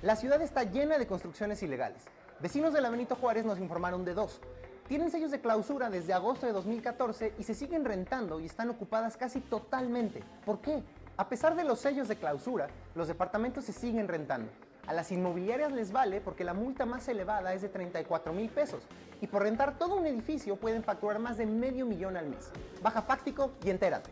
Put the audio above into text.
La ciudad está llena de construcciones ilegales. Vecinos de la Juárez nos informaron de dos. Tienen sellos de clausura desde agosto de 2014 y se siguen rentando y están ocupadas casi totalmente. ¿Por qué? A pesar de los sellos de clausura, los departamentos se siguen rentando. A las inmobiliarias les vale porque la multa más elevada es de 34 mil pesos y por rentar todo un edificio pueden facturar más de medio millón al mes. Baja Fáctico y entérate.